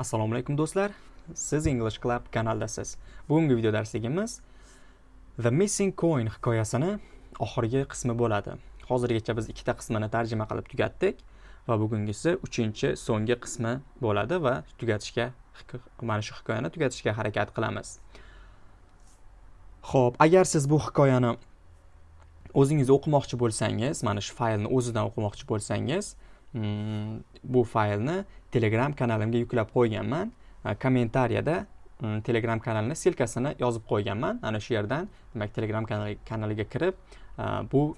Assalomu alaykum do'stlar. Siz English Club kanaldasiz. Bugungi video darsligimiz The Missing Coin hikoyasini oxirgi qismi bo'ladi. Hozirgacha biz ikkita qismini tarjima qilib tugatdik va bugungisi 3 so'nggi qismi bo'ladi va tugatishga mana shu hikoyani tugatishga harakat qilamiz. Xo'p, agar siz bu hikoyani o'zingiz o'qimoqchi bo'lsangiz, mana shu faylni o'zidan o'qimoqchi bo'lsangiz, Mm, bu faylni Telegram kanalimga yuklab qo'yganman. Kommentariyada mm, Telegram kanalini silkasini yozib qo'yganman. Ana shu yerdan, demak, Telegram kanaliga kirib, bu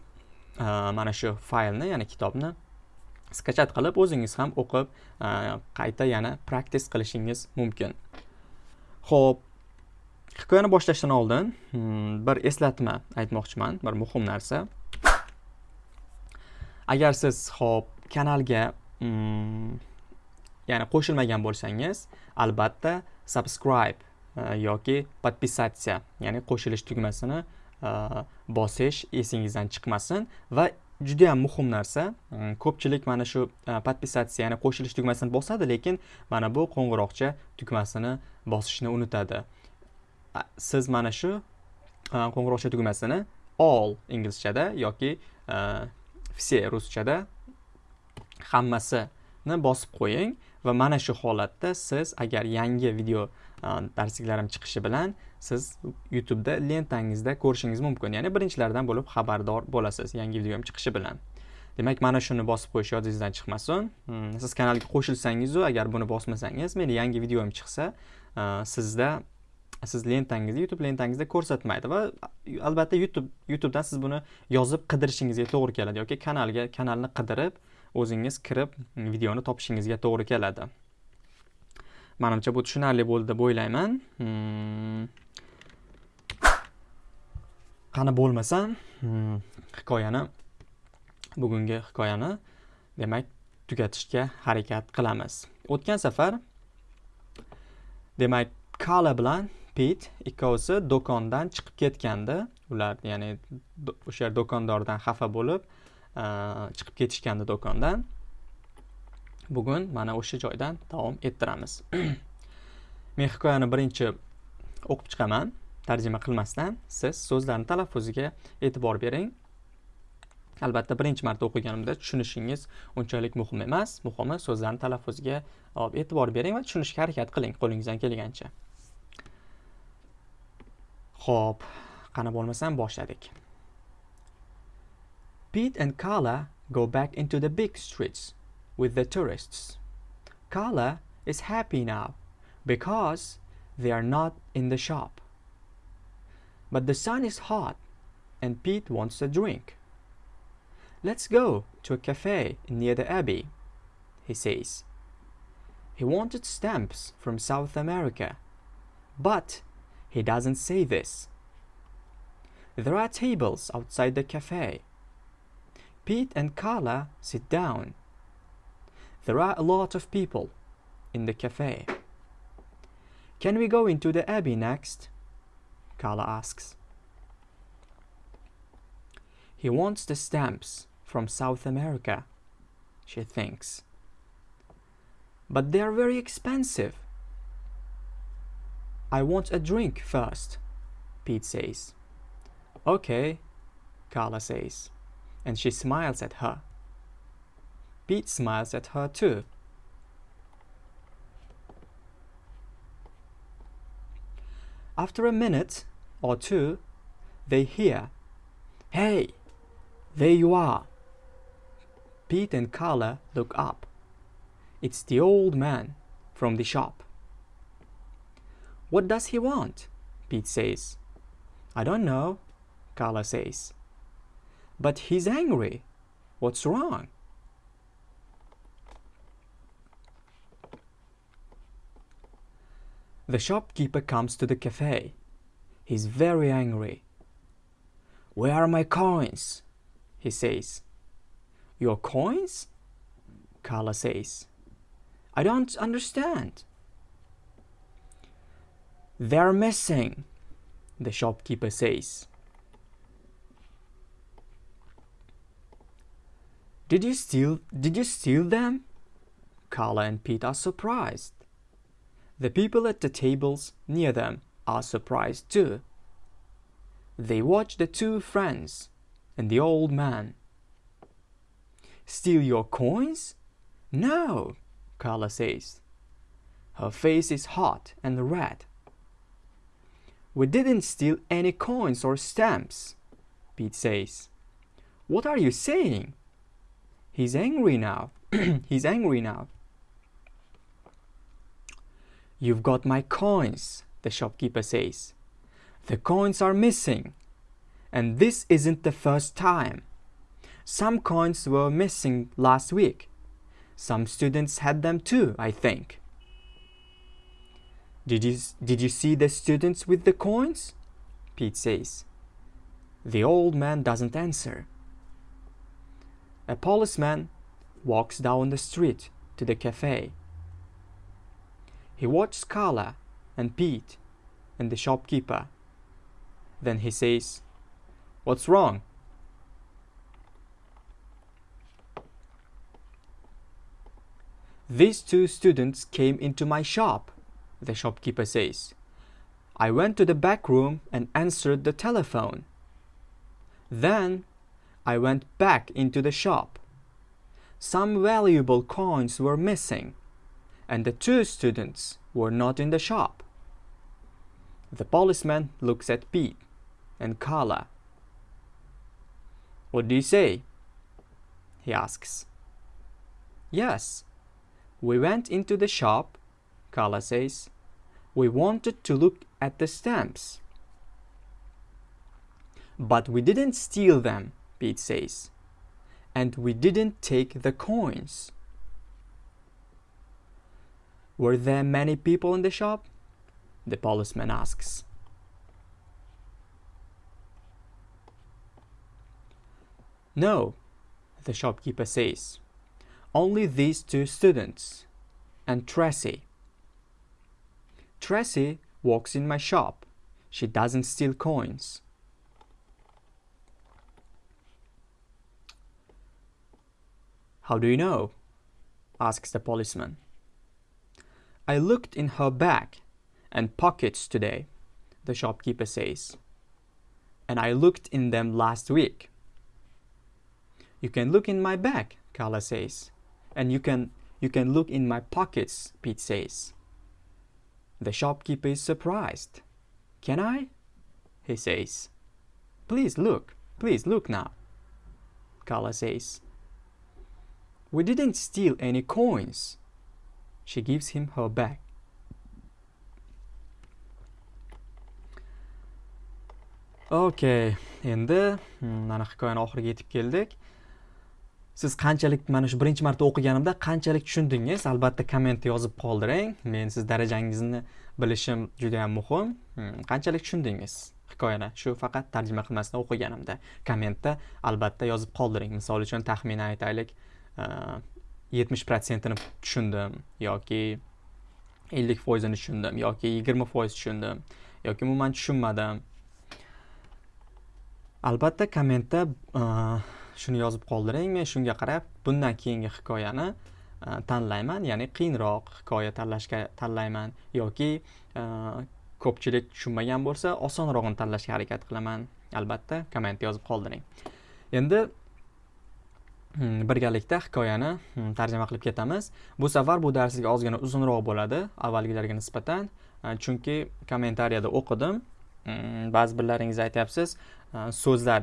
mana shu faylni, ya'ni kitobni skachat qilib o'zingiz ham o'qib, qayta yana praktis qilishingiz mumkin. Xo'p, hikoyani boshlashdan oldin mm, bir eslatma aytmoqchiman bir muhim narsa agar siz hop kanalga mm, ya'ni qo'shilmagan bo'lsangiz albatta subscribe e, yoki подписаться ya'ni qo'shilish tugmasini e, bosish esingizdan chiqmasin. Va juda yam muhim narsa mm, ko'pchilik mana shu e, подписаться ya'ni qo'shilish tugmasini bosadi lekin mana bu qo'ng'iroqcha tugmasini bosishni unutadi. Siz mana shu qo'ng'iroqcha tugmasini all inglizchada yoki все ruschada hammasini bosib qo'ying va mana shu holatda siz agar yangi video darsliklarim chiqishi bilan siz youtubeda lentangizda ko'rishingiz mumkin. Ya'ni birinchilardan bo'lib xabardor bo'lasiz yangi videom chiqishi bilan. Demak mana shuni bosib qo'yish yodingizdan chiqmasin. Hmm, siz kanalga qo'shilsangizu agar buni bosmasangiz meni yangi videom chiqsa sizda siz lentangizda youtube lentangizda ko'rsatmaydi va albatta youtube youtubedan siz buni yozib qidirishingizga to'g'ri keladi yoki kanalga kanalni qidirib o'zingiz kirib videoni topishingizga to'g'ri keladi. Manimcha bu tushunarli bo'ldi deb o'ylayman. Hmm. qani bo'lmasam hmm, hikoyani bugungi hikoyani demak tugatishga harakat qilamiz. O'tgan safar demak kala bilan pit ikkovsi do'kondan chiqib ketgandi. Ular ya'ni o'sha do'kondordan xafa bo'lib chiqib ketishgandi do'kondan. Bugun mana o'sha joydan davom ettiramiz. Men hikoyani birinchi o'qib chiqaman. Tarjima qilmasdan siz so'zlarni talaffuziga e'tibor bering. Albatta birinchi marta o'qiganimda tushunishingiz unchalik muhim emas. Muhimi so'zlarni talaffuziga e'tibor bering va tushunishga harakat qiling qo'lingizdan kelgancha. Xo'p, qani bo'lmasam boshladik. Pete and Carla go back into the big streets with the tourists. Carla is happy now because they are not in the shop. But the sun is hot and Pete wants a drink. Let's go to a cafe near the Abbey, he says. He wanted stamps from South America, but he doesn't say this. There are tables outside the cafe. Pete and Carla sit down. There are a lot of people in the cafe. Can we go into the Abbey next? Carla asks. He wants the stamps from South America, she thinks. But they are very expensive. I want a drink first, Pete says. Okay, Carla says, and she smiles at her. Pete smiles at her too. After a minute or two, they hear, Hey, there you are. Pete and Carla look up. It's the old man from the shop. What does he want? Pete says. I don't know, Carla says. But he's angry. What's wrong? The shopkeeper comes to the cafe. He's very angry. Where are my coins? He says. Your coins? Carla says. I don't understand. They're missing, the shopkeeper says. Did you steal did you steal them? Carla and Pete are surprised. The people at the tables near them are surprised too. They watch the two friends and the old man. Steal your coins? No, Carla says. Her face is hot and red. We didn't steal any coins or stamps, Pete says. What are you saying? He's angry now. He's angry now. You've got my coins, the shopkeeper says. The coins are missing. And this isn't the first time. Some coins were missing last week. Some students had them too, I think. Did you, did you see the students with the coins? Pete says. The old man doesn't answer. A policeman walks down the street to the cafe. He watches Carla and Pete and the shopkeeper. Then he says, What's wrong? These two students came into my shop, the shopkeeper says. I went to the back room and answered the telephone. Then I went back into the shop. Some valuable coins were missing, and the two students were not in the shop. The policeman looks at Pete and Carla. What do you say? He asks. Yes, we went into the shop, Carla says. We wanted to look at the stamps. But we didn't steal them, Pete says. And we didn't take the coins. Were there many people in the shop? The policeman asks. No, the shopkeeper says. Only these two students and Tracy. Tracy works in my shop. She doesn't steal coins. How do you know? asks the policeman. I looked in her bag and pockets today, the shopkeeper says. And I looked in them last week. You can look in my bag, Carla says. And you can you can look in my pockets, Pete says. The shopkeeper is surprised. Can I? He says. Please look, please look now. Carla says. We didn't steal any coins. She gives him her bag. Okay, endi hmm, mana hikoyani oxiriga yetib keldik. Siz qanchalik mana shu birinchi marta o'qiganimda qanchalik tushundingiz? Albatta kommentda yozib qoldiring. Men siz darajangizni bilishim juda ham muhim. Hmm, qanchalik tushundingiz hikoyani? Shu faqat tarjima qilmasdan o'qiganimda. Kommentda albatta yozib qoldiring. Misol uchun taxminan aytaylik, yetmish protsentini tushundim yoki ellik foizini tushundim yoki yigirma foiz tushundim yoki umuman tushunmadim. Albatta kommentda shuni yozib qoldiring men shunga qarab bundan keyingi hikoyani tanlayman ya'ni qiyinroq hikoya tanlashga tanlayman yoki ko'pchilik tushunmagan bo'lsa osonrog'ini tanlashga harakat qilaman. Albatta kommentda yozib qoldiring. Endi Hmm, birgalikda hikoyani hmm, tarjima qilib ketamiz. Bu safar bu darslik ozgina uzunroq bo'ladi avvalgilarga nisbatan. Chunki kommentariyada o'qidim. Hmm, ba'zi birlaringiz aytyapsiz e, so'zlar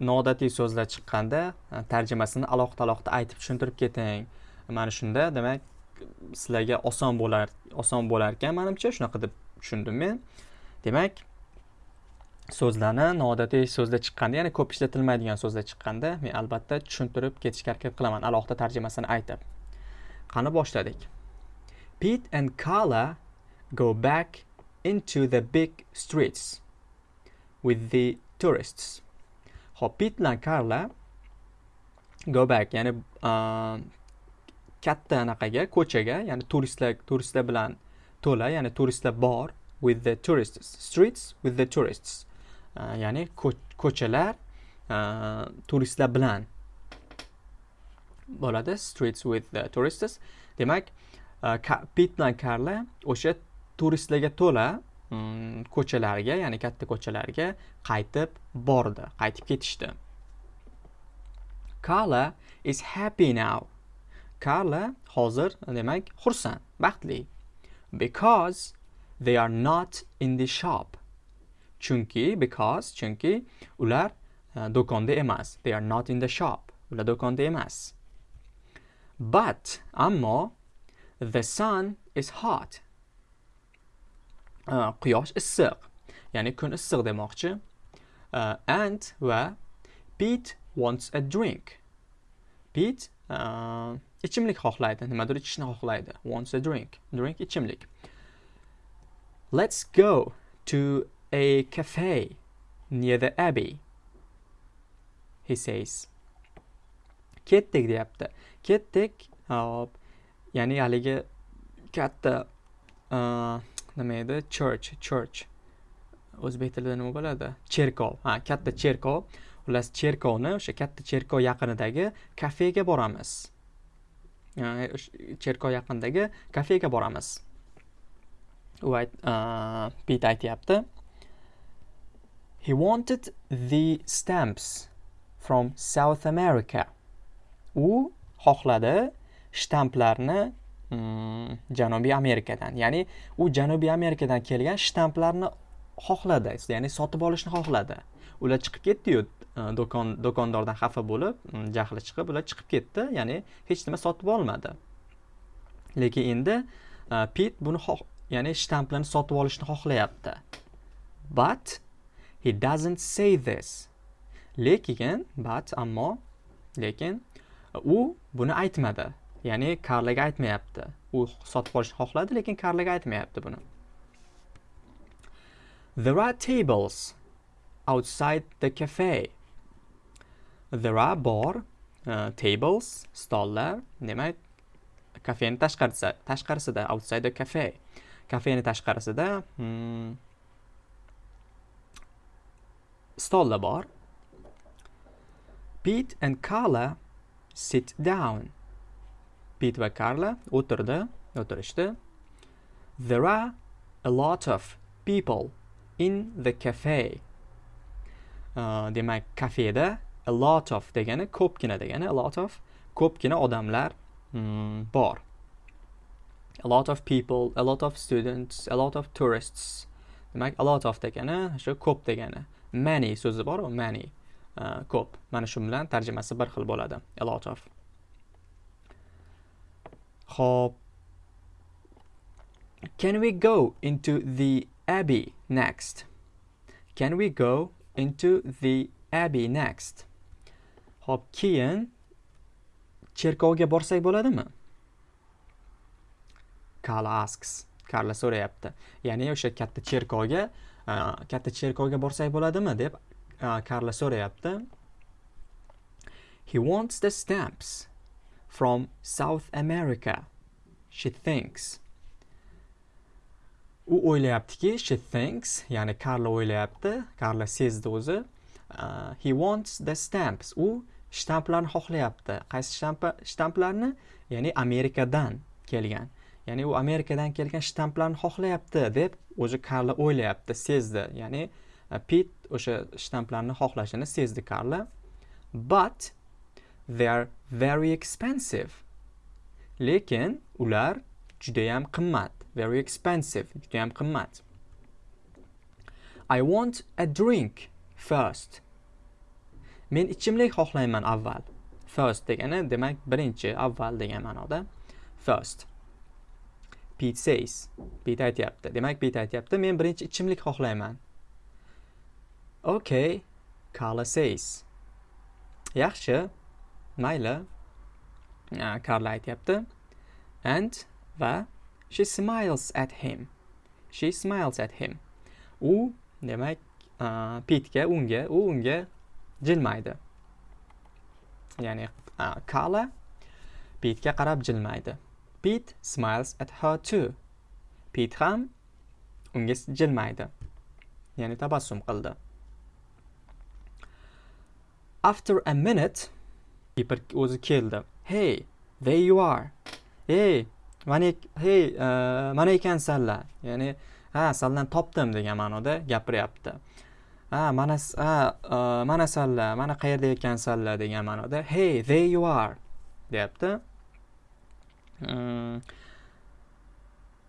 noodatiy so'zlar chiqqanda e, tarjimasini alohida alohida aytib tushuntirib keting. Mana shunda demak sizlarga oson bo'lar oson bo'lar ekan manimcha shunaqa deb tushundim men. Demak so'zlarni noodatiy so'zda chiqqanda ya'ni ko'p ishlatilmaydigan so'zda chiqqanda men albatta tushuntirib ketishga harakat qilaman. Alohida tarjimasini aytib. Qani boshladik? Pete and carla go back into the big streets with the tourists. Hop, Pit bilan Karla go back, ya'ni uh, katta anaqaga, ko'chaga, ya'ni turistlar turistlar bilan to'la, ya'ni turistlar bor with the tourists, streets with the tourists. Ya'ni ko'chalar turistlar bilan bo'ladi streets with the tourists demak uh, pit bilan karla o'sha turistlarga to'la ko'chalarga ya'ni katta ko'chalarga qaytib bordi qaytib ketishdi Carla is happy now. Carla hozir demak xursand baxtli because they are not in the shop. Chunki because chunki ular uh, do'konda emas. They are not in the shop. Ular do'konda emas. But ammo the sun is hot. Uh, quyosh issiq. Ya'ni kun issiq demoqchi. Uh, and va Pete wants a drink. Pete uh, ichimlik xohlaydi. Nimadir ichishni xohlaydi. Wants a drink. Drink ichimlik. Let's go to a cafe near the abbey he says. Ketdik deyapti. Ketdik hop ya'ni haligi katta nima edi? Church church. O'zbek tilida nima bo'ladi? Cherkov. Ha katta cherkov. Xullas cherkovni o'sha katta cherkov yaqinidagi kafega boramiz. Cherkov yaqinidagi kafega boramiz. U pit aytyapti. He wanted the stamps from south america. U xohladi shtamplarni mm, janubiy amerikadan. Ya'ni u janubiy amerikadan kelgan shtamplarni xohladi. Ya'ni sotib olishni xohladi. Ular chiqib ketdi-yu e, do'kon do'kondordan xafa bo'lib mm, jahli chiqib ular chiqib ketdi. Ya'ni hech nima sotib olmadi. Lekin endi Pete pit buni ya'ni shtamplarni sotib olishni xohlayapti. But he doesn't say this. Lekin but ammo lekin u buni aytmadi. Ya'ni karlaga aytmayapti. U sotib olishni xohladi lekin karlaga aytmayapti buni. There are tables outside the cafe. There are bor uh, tables stollar demak kafening tashqarisida tashqarisida outside the cafe. Kafening tashqarisida hmm, stollar bor Pete and Carla sit down Pit va Karla o'tirdi, o'tirishdi. There are a lot of people in the cafe. Uh, demak, kafeda a lot of degani ko'pgina degani a lot of ko'pgina odamlar mm, bor. A lot of people, a lot of students, a lot of tourists. Demak, a lot of degani o'sha ko'p degani. Many so'zi bor, many. Uh, ko'p. Mana shu bilan tarjimasi bir xil bo'ladi. A lot of. Hop. Can we go into the abbey next? Can we go into the abbey next? Hop, keyin cherkovga borsak bo'ladimi? Carla asks. Karla so'rayapti. Ya'ni o'sha katta cherkovga, katta cherkovga borsak bo'ladimi deb karla so'rayapti. He wants the stamps. from South America. She thinks. U o'ylayaptiki, she thinks, ya'ni karla o'ylayapti, karla sezdi o'zi. Uh, he wants the stamps. U shtamplarni xohlayapti. Qaysi shtampa shtamplarni? Ya'ni Amerikadan kelgan. Ya'ni u Amerikadan kelgan shtamplarni xohlayapti deb o'zi karla o'ylayapti, sezdi. Ya'ni uh, Pit o'sha shtamplarni xohlashini sezdi karla But they are very expensive. Lekin ular judayam qimmat. Very expensive judayam qimmat. I want a drink first. Men ichimlik xohlayman avval. First degani demak birinchi avval degan ma'noda. First. Pete says Pete aytyapti demak Pete aytyapti men birinchi ichimlik xohlayman. Okay Carla says. Yaxshi. Mayli. Ah, Carla aytyapti. And va she smiles at him. She smiles at him. U demak ah, uh, pitga unga u unga jilmaydi. Ya'ni uh, Carla Pitga qarab jilmaydi. Pete smiles at her too. Pete ham unga jilmaydi. Ya'ni tabassum qildi. After a minute, Piper o'zi keldi hey there you are hey mana hey uh, mana ekansanlar ya'ni ha sanlarni topdim degan ma'noda gapiryapti ha mana ha uh, mana sanlar mana qayerda ekansanlar degan ma'noda hey there you are deyapti.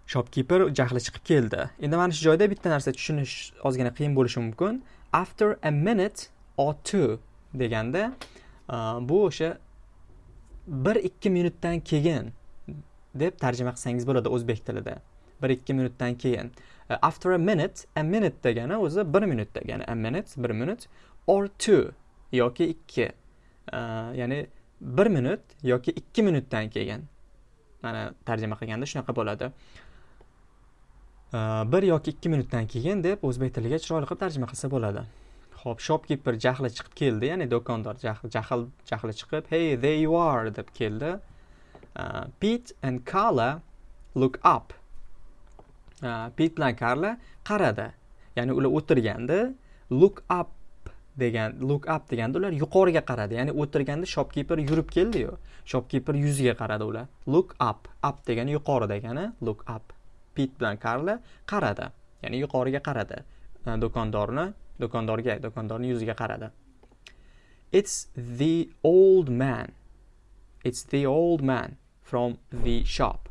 Shopkeeper jahli chiqib keldi. Endi mana shu joyda bitta narsa tushunish ozgina qiyin bo'lishi mumkin. After a minute or two deganda e, bu o'sha bir ikki minutdan keyin deb tarjima qilsangiz bo'ladi o'zbek tilida. Bir ikki minutdan keyin. E, after a minute a minute degani o'zi bir minut degani. A minute bir minut or two yoki ikki. E, ya'ni bir minut yoki ikki minutdan keyin. Mana tarjima qilganda shunaqa bo'ladi. Bir yoki ikki minutdan keyin deb o'zbek tiliga chiroyli qilib tarjima qilsa bo'ladi. Ho'p shopkeeper jahli chiqib keldi ya'ni do'kondor jahl jahli chiqib hey there you are deb keldi. Uh, pete and carla look up. Uh, pit bilan karla qaradi. Ya'ni ular o'tirganda look up degan look up deganda ular yuqoriga qaradi. Ya'ni o'tirganda shopkeeper yurib keldiyu. Shopkeeper yuziga qaradi ular. Look up. Up degani yuqori degani look up. Pit bilan karla qaradi. Ya'ni yuqoriga qaradi. Do'kondorni do'kondorga do'kondorni yuziga qaradi. It's the old man. It's the old man from the shop.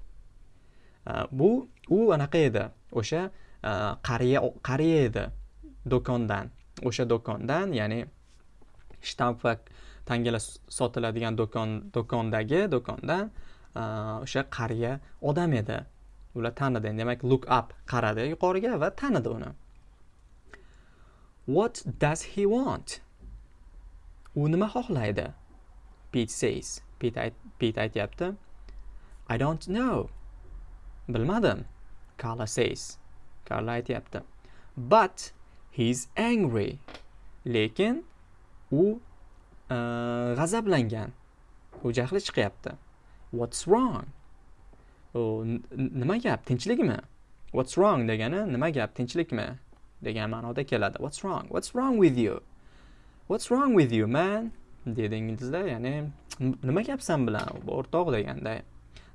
Uh, bu u anaqa edi. O'sha qariya qariya edi do'kondan. O'sha do'kondan ya'ni shtamp va tangalar sotiladigan do'kon do'kondagi do'kondan o'sha qariya odam edi. Ular tanidi demak look up qaradi yuqoriga va tanidi uni. What does he want? U nima xohlaydi? Pit says. Pit pit aytyapti. I don't know. Bilmadim. Carla says. Carla aytyapti. But he's angry. Lekin u e, g'azablangan. U jahli chiqyapti. What's wrong? Nima gap? Tinchlikmi? What's wrong degani nima gap? Tinchlikmi? Degan ma'noda keladi. What's wrong? What's wrong with you? What's wrong with you man? Deydi inglizda ya'ni nima gap san bilan o'rtoq deganda.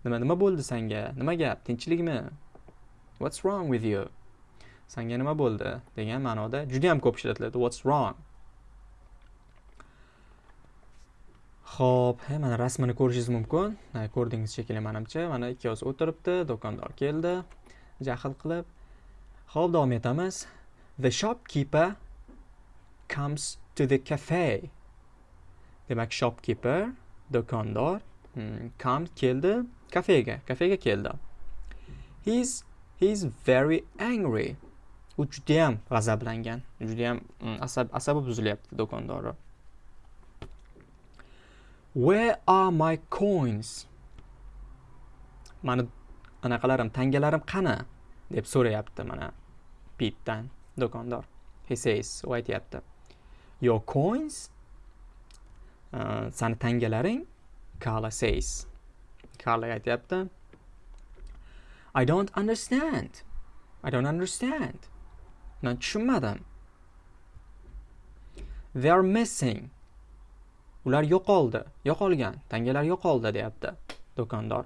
Nima nima bo'ldi senga? nima gap? Tinchlikmi? What's wrong with you? Sanga nima bo'ldi degan ma'noda juda yam ko'p ishlatiladi what's wrong Xo'p, mana rasmini ko'rishingiz mumkin. Ko'rdingiz shekilli menimcha. Mana ikkovsi o'tiribdi, do'kondor keldi, jahl qilib. Xo'p, davom etamiz. The shopkeeper comes to the cafe. Demak, shopkeeper, do'kondor, hmm, come keldi kafega, kafega keldi. He's he's very angry. U juda ham g'azablangan. Juda ham mm, asab asabi buzilyapti do'kondori. where are my coins? Mani anaqalarim tangalarim qani? deb so'rayapti mana pitdan do'kondor he says u aytyapti. Your coins uh, sani tangalaring? Carla says. Carla aytyapti. I don't understand. I don't understand. Man tushunmadim they are missing. Ular yo'qoldi yo'qolgan tangalar yo'qoldi deyapti do'kondor.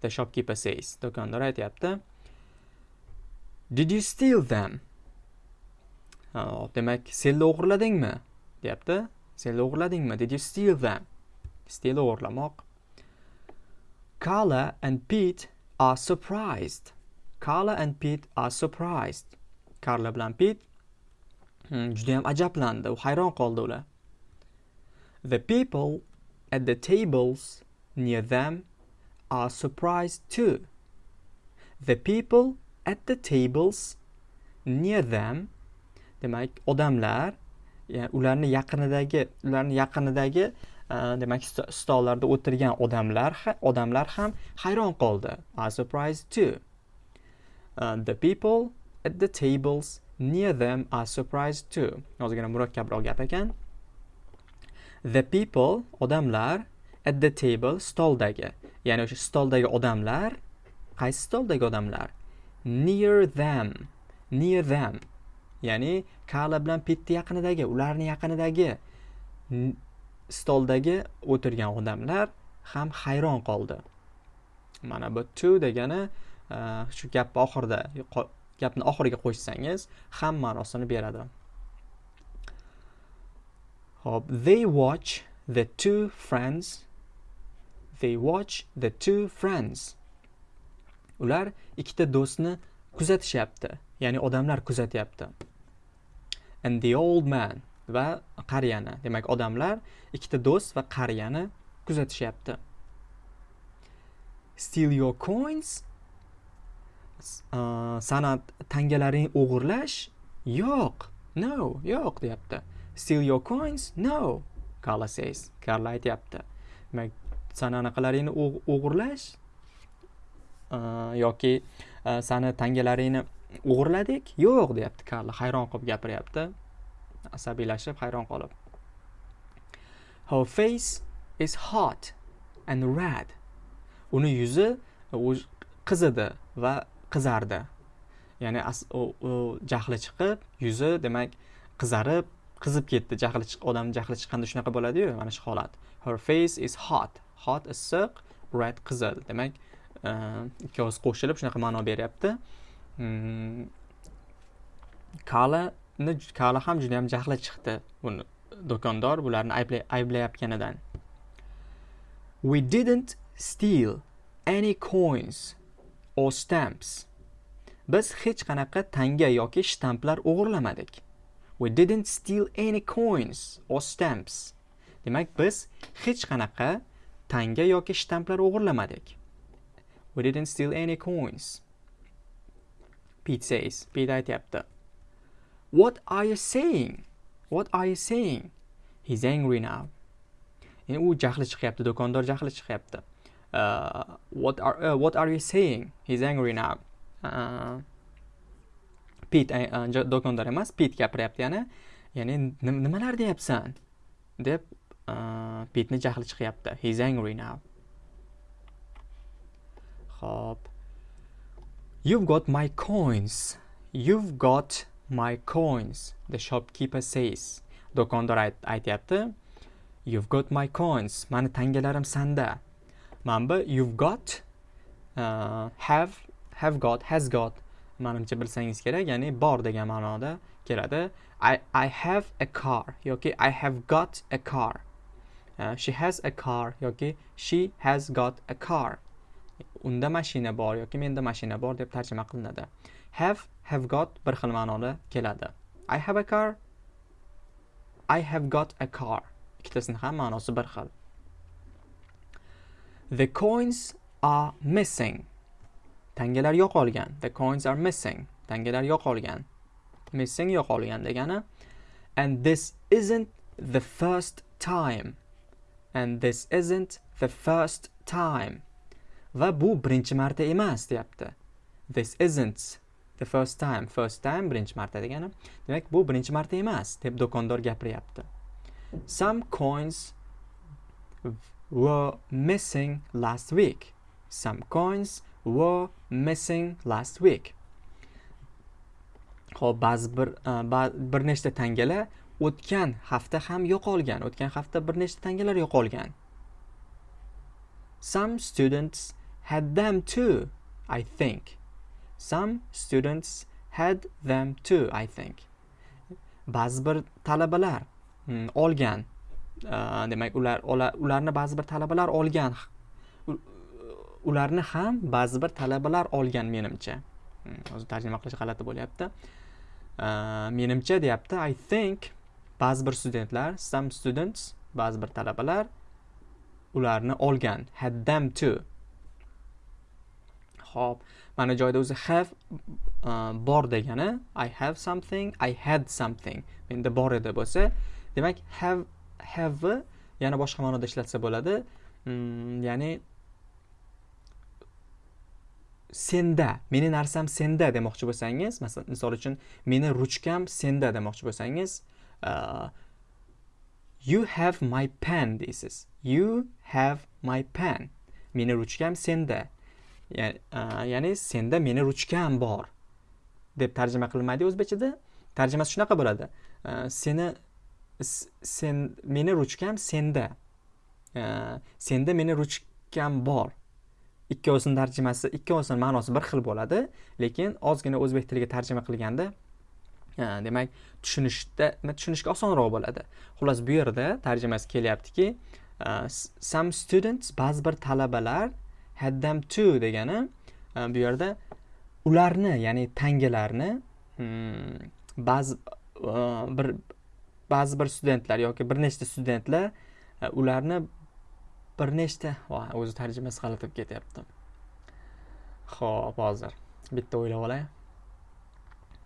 The shopkeeper says do'kondor aytyapti. Did you steal them? Demak senlar o'g'irladingmi? deyapti. Senlar o'g'irladingmi? Did you steal them? Steal o'g'irlamoq. Carla and Pete are surprised. Carla and Pete are surprised karla bilan pit hmm, judayam ajablandi. U hayron qoldi ular. The people at the tables near them are surprised too. The people at the tables near them demak odamlar yani ularni yaqinidagi ularni yaqinidagi e, demak stollarda o'tirgan odamlar odamlar ham hayron qoldi. Are surprised too. Uh, the people at the tables. Near them are surprised too. Ozgina murakkabroq gap ekan the people odamlar at the table stoldagi ya'ni o'sha stoldagi odamlar qaysi stoldagi odamlar? Near them. Near them. Ya'ni kala bilan pitti yaqinidagi ularni yaqinidagi stoldagi o'tirgan odamlar ham hayron qoldi. Mana bu to degani uh, shu gapni oxirida gapni oxiriga qo'shsangiz ham ma'nosini beradi. Hop they watch the two friends. They watch the two friends. Ular ikkita do'stni kuzatishyapti ya'ni odamlar kuzatyapti. And the old man va qariyani demak odamlar ikkita do'st va qariyani kuzatishyapti. Steal your coins E, san'at tangalaring o'g'irlash yo'q no yo'q deyapti. Steal your coins no Carla says karla aytyapti. Demak sani anaqalaringni o'g'irlash e, yoki e, sani tangalaringni o'g'irladik yo'q deyapti karla hayron qilib gapiryapti. Asabiylashib hayron qolib. Her face is hot and red. Uni yuzi qizidi va qizardi. Ya'ni jahli chiqib yuzi demak qizarib qizib ketdi. Jahli chiq odam jahli chiqqanda shunaqa bo'ladiyu mana shu holat. Her face is hot. Hot issiq red qizil. Demak e, ikkovsi qo'shilib shunaqa ma'no beryapti. Mm, Kalani kala ham juda yam jahli chiqdi buni do'kondor bularni ayblayotganidan. We didn't steal any coins. Or stamps biz hech qanaqa tanga yoki shtamplar o'g'irlamadik we didn't steal any coins or stamps demak biz hech qanaqa tanga yoki shtamplar o'g'irlamadik We didn't steal any coins. Pete says. Pete aytyapti. What are you saying? What are you saying? He's angry now. Endi u jahli chiqyapti, do'kondor jahli chiqyapti. Uh, what are uh, what are you saying? He's angry now. Uh, Pete uh, uh do'kondor emas, Pete gapiryapti yana. Ya'ni nimalar deyapsan? deb uh, Pitni jahli chiqyapti. He's angry now. Hop. You've got my coins. You've got my coins. The shopkeeper says. Do'kondor aytyapti. You've got my coins. Mani tangalarim sanda. Manba you've got uh, have have got has got manimcha bilsangiz kerak ya'ni bor degan ma'noda keladi. I, I have a car yoki I have got a car. Uh, she has a car yoki she has got a car. Unda mashina bor yoki menda mashina bor deb tarjima qilinadi. Have have got bir xil ma'noda keladi. I have a car. I have got a car. Ikkitasini ham ma'nosi bir xil. The coins are missing. Tangalar yo'qolgan. The coins are missing. Tangalar yo'qolgan. Missing yo'qolgan degani and this isn't the first time. And this isn't the first time. Va bu birinchi marta emas deyapti. This isn't the first time. First time birinchi marta degani demak bu birinchi marta emas deb do'kondor gapiryapti. Some coins were missing last week some coins were missing last week Xo'p, ba'zi bir e, bir nechta tangalar o'tgan hafta ham yo'qolgan o'tgan hafta bir nechta tangalar yo'qolgan some students had them too, I think. Some students had them too, I think. Ba'zi bir talabalar hmm, olgan. Demak, ular ularni ba'zi bir talabalar olgan. Ularni ham ba'zi bir talabalar olgan menimcha. hozir o'zi tarjima qilish g'alati bo'lyapti. Menimcha deyapti, I think ba'zi bir studentlar, some students, ba'zi bir talabalar ularni olgan. Had them to ho'p mana joyda o'zi have uh, bor degani I have something, I had something. Menda bor edi bo'lsa, demak have have yana boshqa ma'noda ishlatsa bo'ladi. Mm, ya'ni senda, meni narsam senda demoqchi bo'lsangiz, masalan, misol uchun meni ruchkam senda demoqchi bo'lsangiz, uh, you have my pen deysiz. You have my pen. Meni ruchkam senda. Uh, ya'ni senda meni ruchkam bor deb tarjima qilinmaydi o'zbekchada tarjimasi shunaqa bo'ladi uh, seni sen meni ruchkam senda. Senda meni ruchkam bor. Ikkovsini tarjimasi ikkovsini ma'nosi bir xil bo'ladi lekin ozgina o'zbek tiliga tarjima qilganda demak tushunishda tushunishga osonroq bo'ladi. Xullas bu yerda tarjimasi kelyaptiki e, some students ba'zi bir talabalar had them to degani e, bu yerda ularni ya'ni tangalarni hmm, ba'zi e, bir ba'zi bir studentlar yoki bir nechta studentlar e, ularni bir nechta o'zi tarjimasi g'alati bo'lib ketyapti. Ho'p hozir bitta o'ylab olay.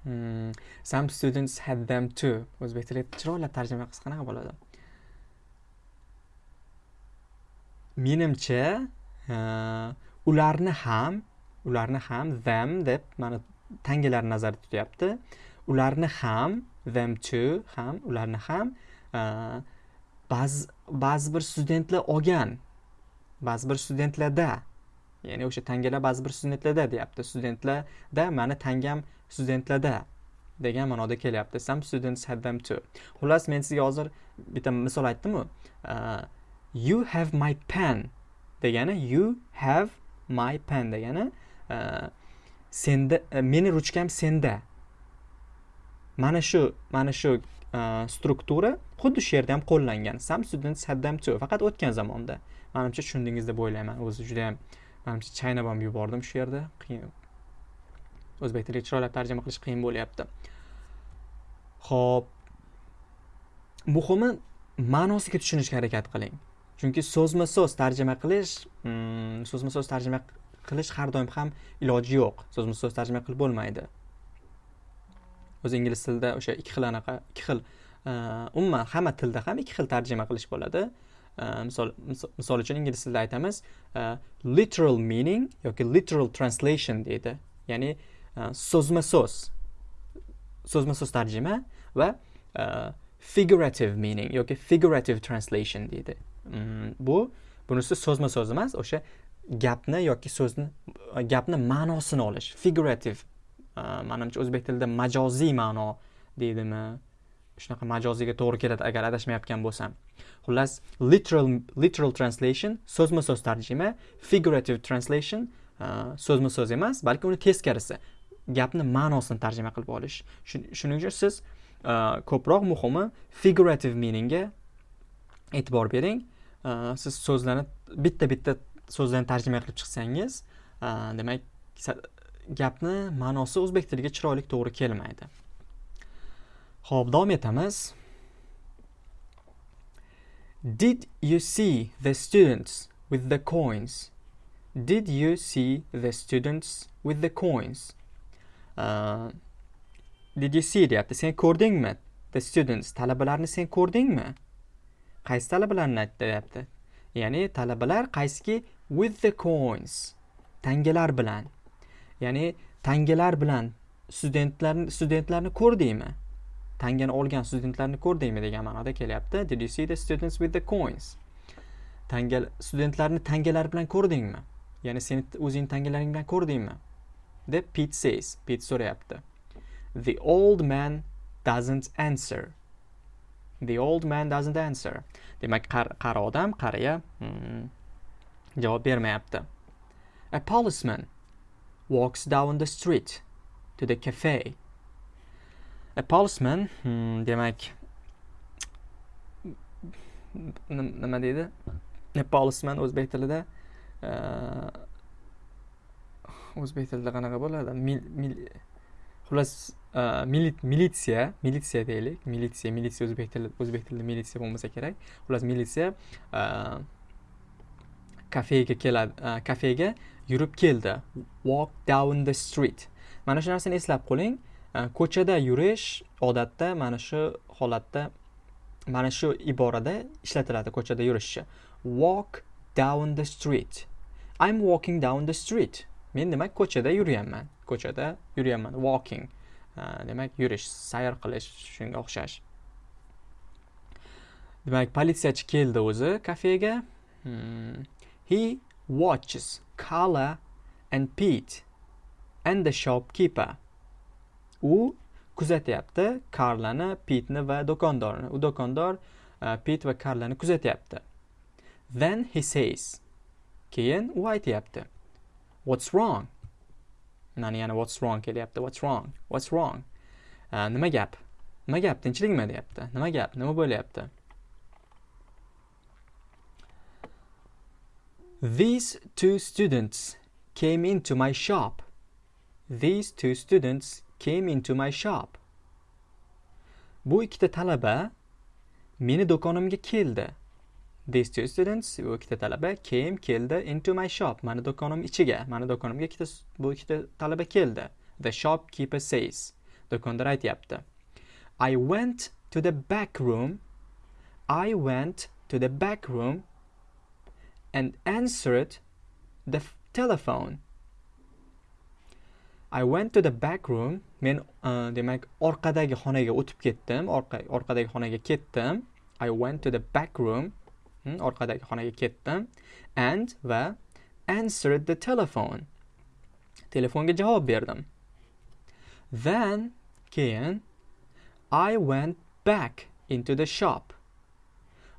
Hmm. some students had them too. O'zbek tiliga chiroyli tarjima qilsa qanaqa bo'ladi? Menimcha e, ularni ham ularni ham them deb mana tangalarni nazarda tutyapti. Ularni ham them to ham ularni ham e, ba'zi ba'zi bir studentlar olgan ba'zi bir studentlarda ya'ni o'sha tangalar ba'zi bir studentlarda deyapti. Studentlarda mani tangam studentlarda degan ma'noda kelyapti. Some students had them too. Xullas men sizga hozir bitta misol aytdimu. Uh, you have my pen degani you have my pen degani uh, senda uh, meni ruchkam senda mana shu mana shu e, struktura xuddi shu yerda ham qo'llangan. Sam student saddam them faqat o'tgan zamonda. Manimcha tushundingiz deb o'ylayman. O'zi juda yam manimcha chaynab ham yubordim shu yerda. Qiyin. O'zbek tiliga chiroylab tarjima qilish qiyin bo'lyapti. Ho'p muhimi ma'nosiga tushunishga harakat qiling. Chunki so'zma so'z tarjima qilish mm, so'zma so'z tarjima qilish har doim ham iloji yo'q. So'zma so'z tarjima qilib bo'lmaydi. O'zi ingliz tilida o'sha ikki xil anaqa ikki xil e, umuman hamma tilda ham ikki xil tarjima qilish bo'ladi. E, misol misol uchun ingliz tilida aytamiz e, literal meaning yoki literal translation deydi. Ya'ni so'zma so'z so'zma so'z tarjima va figurative meaning yoki figurative translation deydi. Mm, bu bunisi so'zma so'z emas o'sha gapni yoki so'zni gapni ma'nosini olish figurative Э, manimcha o'zbek tilida majoziy ma'no deydimi? Shunaqa majoziyga to'g'ri keladi agar adashmayotgan bo'lsam. Xullas literal literal translation so'zma so'z tarjima figurative translation e, so'zma so'z emas balki uni teskarisi gapni ma'nosini tarjima qilib olish. Shuning uchun siz e, ko'proq muhimi figurative meaningga e'tibor bering. E, siz so'zlarni bitta bitta so'zlarni tarjima qilib chiqsangiz demak gapni ma'nosi o'zbek tiliga chiroyli to'g'ri kelmaydi. Ho'p davom etamiz. Did you see the students with the coins? Did you see the students with the coins? Uh, did you see deyapti. Sen ko'rdingmi? The students talabalarni sen ko'rdingmi? Qaysi talabalarni aytyapti ya'ni talabalar qaysiki with the coins tangalar bilan. Ya'ni tangalar bilan studentlarni studentlarni ko'rdingmi? Tangani olgan studentlarni ko'rdingmi degan ma'noda kelyapti. Did you see the students with the coins? Tanga studentlarni tangalar bilan ko'rdingmi? Ya'ni seni o'zingni tangalaring bilan ko'rdingmi? Deb pit says pit so'rayapti. The old man doesn't answer. The old man doesn't answer. Demak qari odam qariya hmm, javob bermayapti. A policeman walks down the street to the cafe. A policeman, hmm, demak nima deydi? A policeman o'zbek tilida uh, o'zbek tilida qanaqa bo'ladi? Xullas uh, militsiya, militsiya deylik, militsiya, militsiya o'zbek tilida o'zbek tilida militsiya bo'lmasa kerak. Xullas militsiya uh, kafega keladi, kafega yurib keldi. Walk down the street. Mana shu narsani eslab qo'ling. Ko'chada yurish odatda mana shu holatda mana shu iborada ishlatiladi ko'chada yurishchi. Walk down the street. I'm walking down the street. Men demak ko'chada yuryapman ko'chada yuryapman walking. Demak yurish sayr qilish shunga o'xshash. Demak politsiyachi keldi o'zi kafega. Hmm. he watches. Carla and Pete and the shopkeeper. U kuzatyapti Carlani, Pitni va do'kondorni. U do'kondor uh, Pit va Carlani kuzatyapti. Then he says. Keyin u aytyapti. what's wrong mana yana what's wrong kelyapti what's wrong what's wrong uh, nima gap nima gap tinchlikmi deyapti nima gap nima bo'lyapti these two students came into my shop. These two students came into my shop. Bu ikkita talaba meni do'konimga keldi. These two students bu ikkita talaba came keldi into my shop. Mani do'konim ichiga mani do'konimga ikkita bu ikkita talaba keldi. The shopkeeper says do'kondor aytyapti. I went to the back room. I went to the back room and answered the telephone I went to the back room. Men uh, demak orqadagi xonaga o'tib ketdim. Orqa orqadagi xonaga ketdim. I went to the back room. Hmm, orqadagi xonaga ketdim. And va answered the telephone. Telefonga javob berdim. Then keyin I went back into the shop.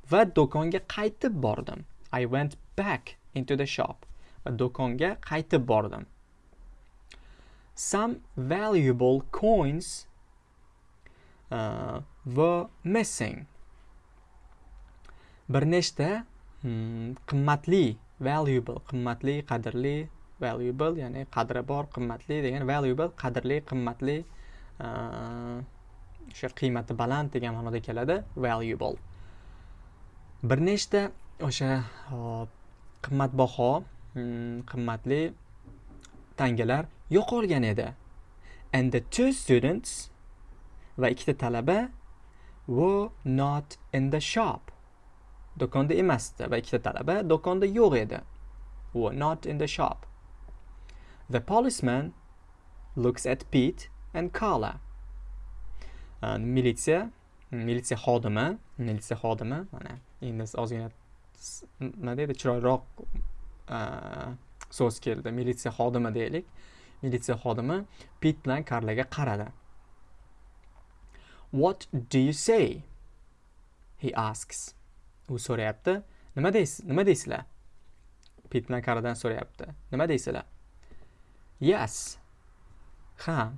Va do'konga qaytib bordim. I went back into the shop. Va do'konga qaytib bordim. some valuable coins uh, were missing. Bir nechta hmm, qimmatli valuable qimmatli qadrli valuable ya'ni qadri bor qimmatli degan valuable qadrli qimmatli uh, o'sha uh, qiymati baland degan ma'noda keladi valuable bir nechta o'sha uh, qimmatbaho hmm, qimmatli tangalar yo'qolgan edi. And the two students va ikkita talaba were not in the shop. Do'konda emasdi va ikkita talaba do'konda yo'q edi. Were not in the shop. The policeman looks at Pete and Carla. Militsiya militsiya xodimi militsiya xodimi mana endi ozgina nima deydi chiroyliroq e, so'z keldi. Militsiya xodimi deylik. Militsiya xodimi pit bilan karlaga qaradi. What do you say? He asks. U so'rayapti. Nima deysiz nima deysizlar? Pit bilan karadan so'rayapti. Nima deysizlar? Yes. Ha.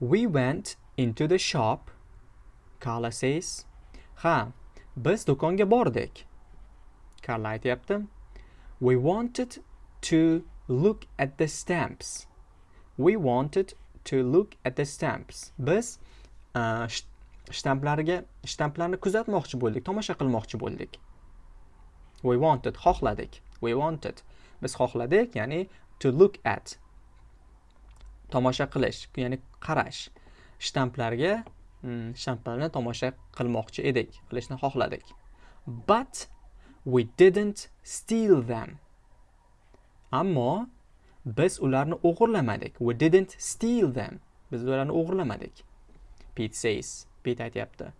We went into the shop. Carla says ha biz do'konga bordik. Carla aytyapti we wanted to look at the stamps. We wanted to look at the stamps. Biz uh, shtamplarga shtamplarni kuzatmoqchi bo'ldik, tomosha qilmoqchi bo'ldik. We wanted xohladik. We wanted. Biz xohladik, ya'ni to look at. Tomosha qilish, ya'ni qarash. Shtamplarga mm, shtamplarni tomosha qilmoqchi edik, qilishni xohladik. But we didn't steal them. ammo biz ularni o'g'irlamadik. We didn't steal them. Biz ularni o'g'irlamadik. Pete says pete aytyapti.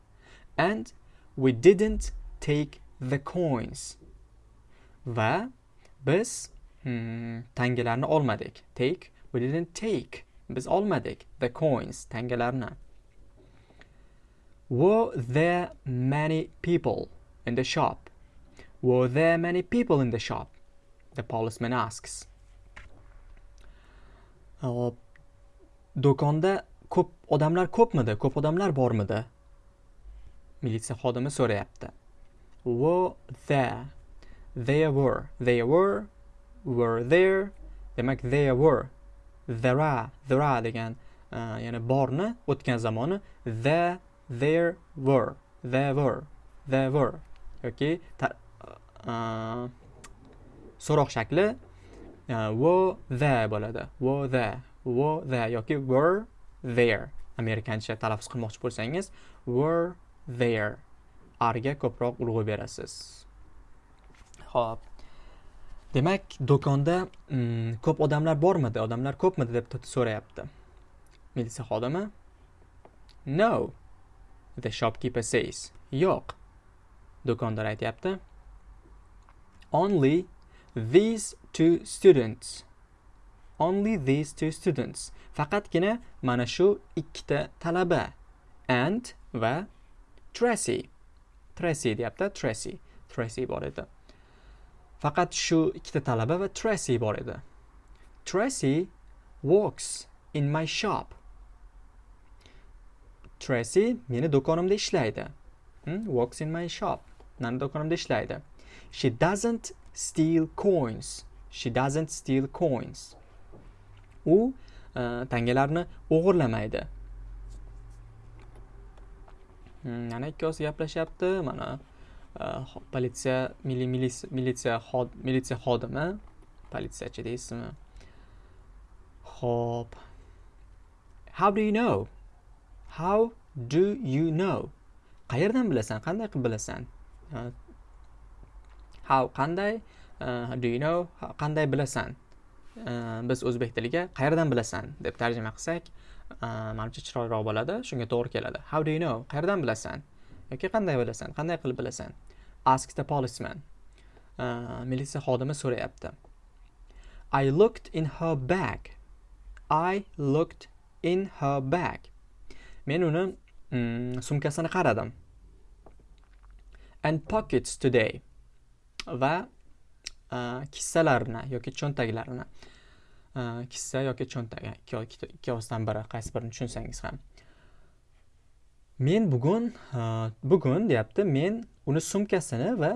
And we didn't take the coins. Va biz hmm, tangalarni olmadik. Take we didn't take. Biz olmadik the coins tangalarni. Were there many people in the shop were there many people in the shop the policeman asks. Hop. Do'konda ko'p odamlar ko'pmidi? Ko'p odamlar bormidi? Militsiya xodimi so'rayapti. Were there? There were. There were. Were there. Demak, there were. There are. There are degan uh, ya'ni borni o'tgan zamoni there there were. There were. There were. yoki uh, Э, so'roq shakli э, wo there bo'ladi. Wo there wo the yoki were there. Amerikancha talaffuz qilmoqchi bo'lsangiz were there. Arga ko'proq urg'u berasiz. Ho'p demak do'konda mm, ko'p odamlar bormidi? Odamlar ko'pmidi deb so'rayapti. Militsiya xodimi no the shopkeeper says. Yo'q do'kondor aytyapti. Only these two students only these two students faqatgina mana shu ikkita talaba and va Tracy Tracy deyapti Tracy Tracy bor edi faqat shu ikkita talaba va Tracy bor edi Tracy works in my shop. Tracy meni do'konimda ishlaydi. Hmm? Works in my shop. Meni do'konimda ishlaydi. She doesn't steal coins. She doesn't steal coins. U uh, tangalarni o'g'irlamaydi. Hmm, mana ikkovsi gaplashyapti. Mana uh, politsiya milliy militsiya militsiya xodimi? Politsiyachi deysizmi? Ho'p how do you know? How do you know? Qayerdan bilasan? Qanday qilib bilasan? How qanday? Do you know? Qanday bilasan? Biz o'zbek tiliga qayerdan bilasan? deb tarjima qilsak manimcha chiroyliroq bo'ladi. Shunga to'g'ri keladi. How do you know? Qayerdan bilasan? Yoki qanday bilasan? Qanday qilib bilasan? Ask the policeman. Militsiya xodimi so'rayapti. I looked in her bag. I looked in her bag. Men uni mm, sumkasini qaradim. And pockets today. Va kissalarni yoki cho'ntaklarini kissa yoki cho'ntak ikkisidan biri qaysi birini tushunsangiz ham. Men bugun bugun deyapti men uni sumkasini va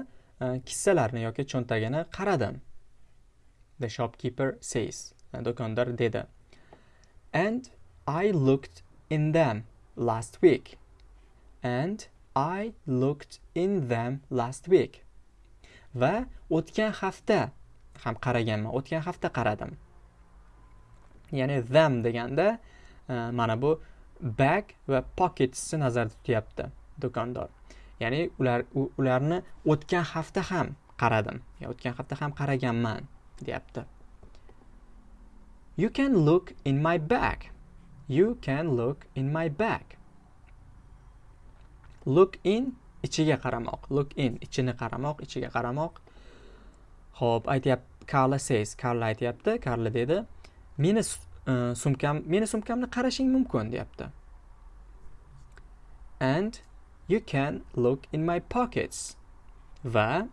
kissalarini yoki cho'ntagini qaradim the shopkeeper says do'kondor dedi. And i looked in them last week. And i looked in them last week. Va o'tgan hafta ham qaraganman o'tgan hafta qaradim. Ya'ni them deganda e, mana bu bag va pocketsni nazarda tutyapti do'kondor. Ya'ni ular ularni o'tgan hafta ham qaradim o'tgan hafta ham qaraganman deyapti. You can look in my bag. You can look in my bag. Look in ichiga qaramoq look in ichini qaramoq ichiga qaramoq. Ho'p aytyapti karla says karla aytyapti karla dedi meni e, sumkam meni sumkamni qarashing mumkin deyapti. And you can look in my pockets. Va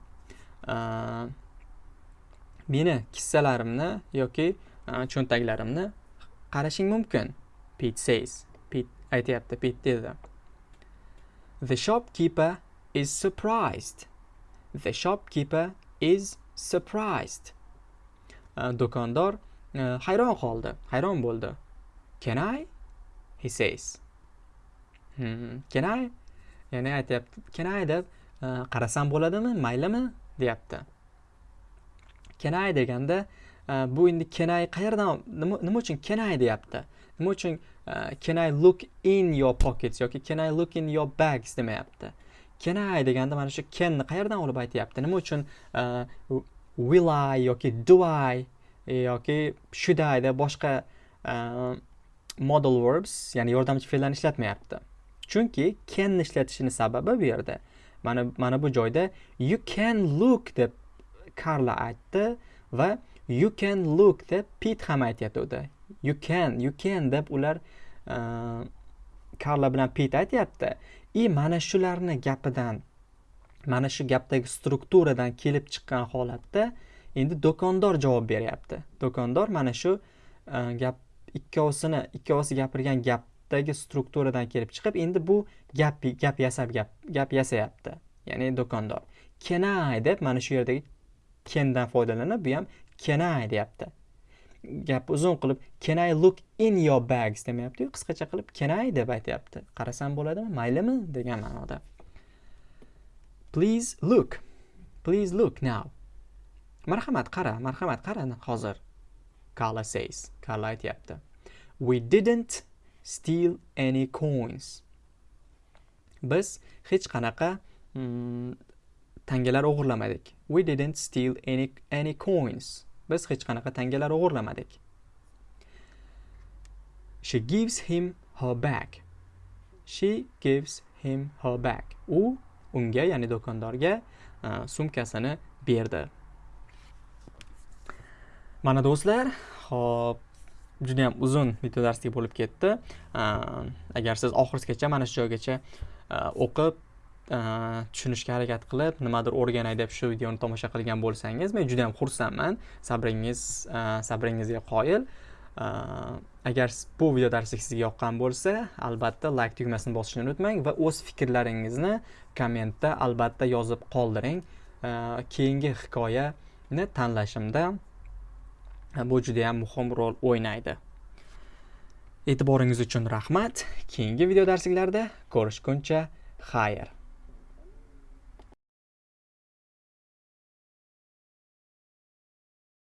uh, meni kissalarimni yoki uh, cho'ntaklarimni qarashing mumkin Pete says. Pete aytyapti Pete dedi. The shopkeeper is surprised. The shopkeeper is surprised. Uh, do'kondor uh, hayron qoldi, hayron bo'ldi. Can I? He says. Hmm, can I? Ya'ni aytyapti, can I deb uh, qarasam bo'ladimi, maylimi deyapti. Can I deganda bu endi can I qayerdan nima uchun can I deyapti? Nima uchun can I look in your pockets yoki can I look in your bags demayapti. Can I deganda mana shu kenni ni qayerdan olib aytyapti? Nima uchun uh, will I yoki do I e, yoki should I deb boshqa uh, model verbs, ya'ni yordamchi fe'llarni ishlatmayapti. Chunki can ni ishlatishini sababi bu yerda mana mana bu joyda you can look deb Carla aytdi va you can look deb Pete ham aytayotgandi. you can you can deb ular karla bilan pit aytyapti и mana shularni gapidan mana shu gapdagi strukturadan kelib chiqqan holatda endi do'kondor javob beryapti. Do'kondor mana shu e, gap ikkovsini ikkovsi gapirgan gapdagi strukturadan kelib chiqib endi bu gap gap yasab gap gap yasayapti. Ya'ni do'kondor. Kenay deb mana shu yerdagi kendan foydalanib bu ham kenay deyapti. Gapni uzun qilib can I look in your bags demayaptiyu. Qisqacha qilib can I deb aytyapti. Qarasam bo'ladimi? Maylimi? degan ma'noda. Please look. Please look now. Marhamat qara marhamat qara hozir Carla says. Carla aytyapti. We didn't steal any coins. Biz hech qanaqa mm, tangalar o'g'irlamadik. We didn't steal any any coins. Biz hech qanaqa tangalar o'g'irlamadik. She gives him her bag. She gives him her bag. U unga ya'ni do'kondorga e, sumkasini berdi. Mana do'stlar hop judayam uzun video darslik bo'lib ketdi. E, agar siz oxirigacha mana shu joygacha e, o'qib Э, tushunishga harakat qilib nimadir o'rganay deb shu videoni tomosha qilgan bo'lsangiz men juda yam xursandman. Sabringiz e, sabringizga qoyil. E, agar bu video darslik sizga yoqqan bo'lsa albatta like tugmasini bosishni unutmang va o'z fikrlaringizni kommentda albatta yozib qoldiring. E, keyingi hikoyani tanlashimda bu juda yam muhim rol o'ynaydi. E'tiboringiz uchun rahmat. Keyingi video darsliklarda ko'rishguncha xayr.